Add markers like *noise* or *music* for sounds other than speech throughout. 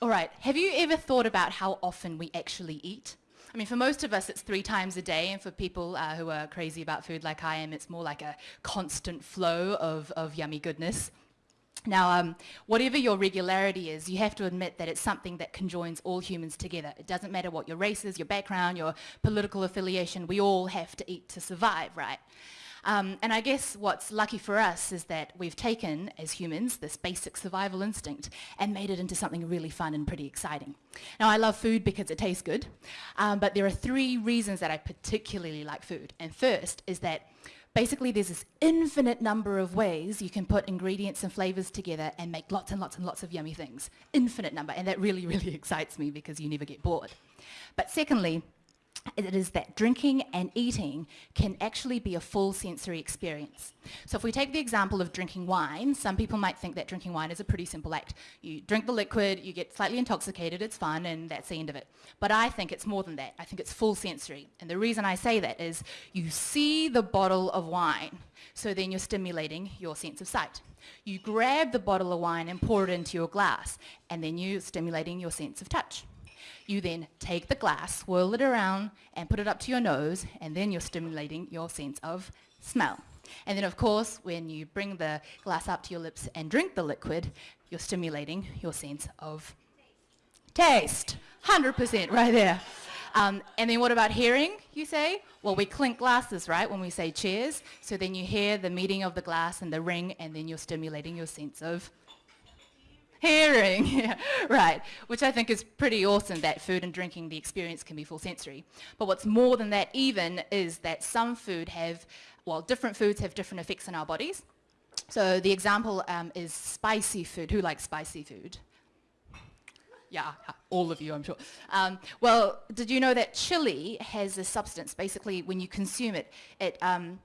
All right, have you ever thought about how often we actually eat? I mean, for most of us, it's three times a day, and for people uh, who are crazy about food like I am, it's more like a constant flow of, of yummy goodness. Now, um, whatever your regularity is, you have to admit that it's something that conjoins all humans together. It doesn't matter what your race is, your background, your political affiliation, we all have to eat to survive, right? Um, and I guess what's lucky for us is that we've taken, as humans, this basic survival instinct and made it into something really fun and pretty exciting. Now, I love food because it tastes good, um, but there are three reasons that I particularly like food. And first is that basically there's this infinite number of ways you can put ingredients and flavors together and make lots and lots and lots of yummy things. Infinite number, and that really, *laughs* really excites me because you never get bored. But secondly, it is that drinking and eating can actually be a full sensory experience. So if we take the example of drinking wine, some people might think that drinking wine is a pretty simple act. You drink the liquid, you get slightly intoxicated, it's fun, and that's the end of it. But I think it's more than that. I think it's full sensory. And the reason I say that is you see the bottle of wine, so then you're stimulating your sense of sight. You grab the bottle of wine and pour it into your glass, and then you're stimulating your sense of touch. You then take the glass, swirl it around, and put it up to your nose, and then you're stimulating your sense of smell. And then, of course, when you bring the glass up to your lips and drink the liquid, you're stimulating your sense of taste. 100% right there. Um, and then what about hearing, you say? Well, we clink glasses, right, when we say cheers. So then you hear the meeting of the glass and the ring, and then you're stimulating your sense of Hearing, yeah, *laughs* right, which I think is pretty awesome that food and drinking, the experience can be full sensory. But what's more than that even is that some food have, well, different foods have different effects on our bodies. So the example um, is spicy food. Who likes spicy food? Yeah, all of you, I'm sure. Um, well, did you know that chili has a substance, basically when you consume it, it um,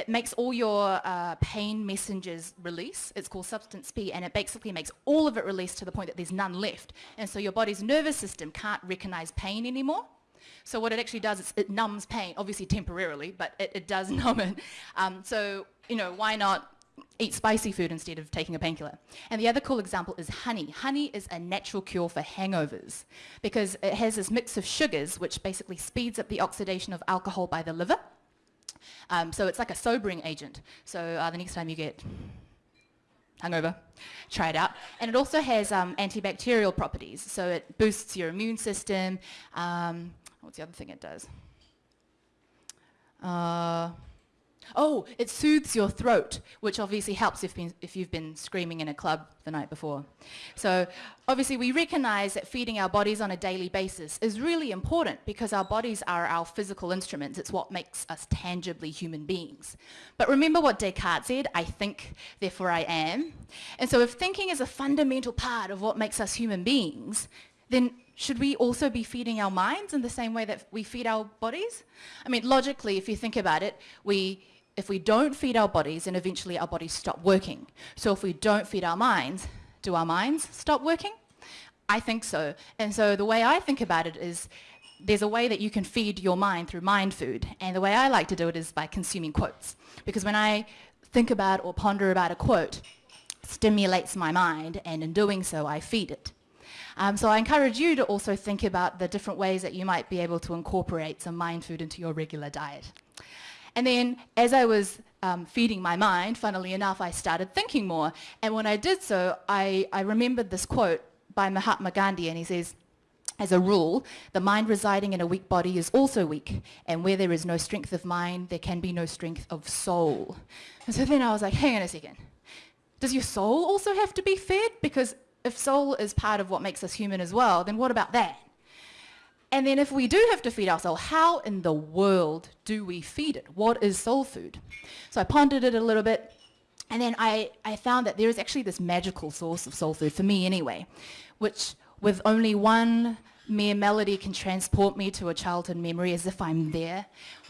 it makes all your uh, pain messengers release. It's called substance P, and it basically makes all of it release to the point that there's none left. And so your body's nervous system can't recognize pain anymore. So what it actually does is it numbs pain, obviously temporarily, but it, it does *laughs* numb it. Um, so, you know, why not eat spicy food instead of taking a painkiller. And the other cool example is honey. Honey is a natural cure for hangovers because it has this mix of sugars which basically speeds up the oxidation of alcohol by the liver um, so it's like a sobering agent. So uh, the next time you get hungover, try it out. And it also has um, antibacterial properties. So it boosts your immune system. Um, what's the other thing it does? Uh, Oh, it soothes your throat, which obviously helps if, been, if you've been screaming in a club the night before. So obviously we recognize that feeding our bodies on a daily basis is really important because our bodies are our physical instruments. It's what makes us tangibly human beings. But remember what Descartes said, I think, therefore I am. And so if thinking is a fundamental part of what makes us human beings, then should we also be feeding our minds in the same way that we feed our bodies? I mean, logically, if you think about it, we if we don't feed our bodies, then eventually our bodies stop working. So if we don't feed our minds, do our minds stop working? I think so. And so the way I think about it is there's a way that you can feed your mind through mind food. And the way I like to do it is by consuming quotes. Because when I think about or ponder about a quote, stimulates my mind, and in doing so, I feed it. Um, so I encourage you to also think about the different ways that you might be able to incorporate some mind food into your regular diet. And then as I was um, feeding my mind, funnily enough, I started thinking more. And when I did so, I, I remembered this quote by Mahatma Gandhi, and he says, as a rule, the mind residing in a weak body is also weak, and where there is no strength of mind, there can be no strength of soul. And so then I was like, hang on a second. Does your soul also have to be fed? Because if soul is part of what makes us human as well, then what about that? And then if we do have to feed our soul, how in the world do we feed it? What is soul food? So I pondered it a little bit, and then I, I found that there is actually this magical source of soul food, for me anyway, which with only one mere melody can transport me to a childhood memory as if I'm there,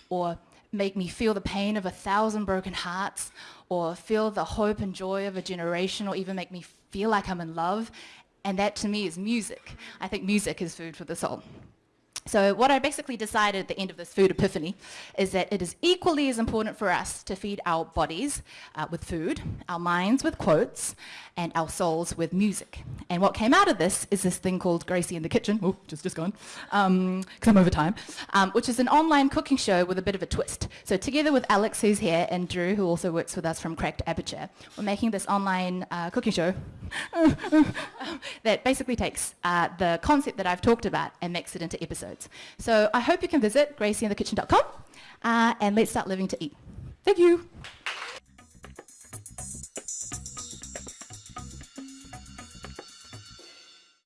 or make me feel the pain of a thousand broken hearts, or feel the hope and joy of a generation, or even make me feel like I'm in love. And that to me is music. I think music is food for the soul. So what I basically decided at the end of this food epiphany is that it is equally as important for us to feed our bodies uh, with food, our minds with quotes, and our souls with music. And what came out of this is this thing called Gracie in the Kitchen, oh, just, just gone, because um, I'm over time, um, which is an online cooking show with a bit of a twist. So together with Alex, who's here, and Drew, who also works with us from Cracked Aperture, we're making this online uh, cooking show *laughs* that basically takes uh, the concept that I've talked about and makes it into episodes. So I hope you can visit gracieinthekitchen.com uh, and let's start living to eat. Thank you.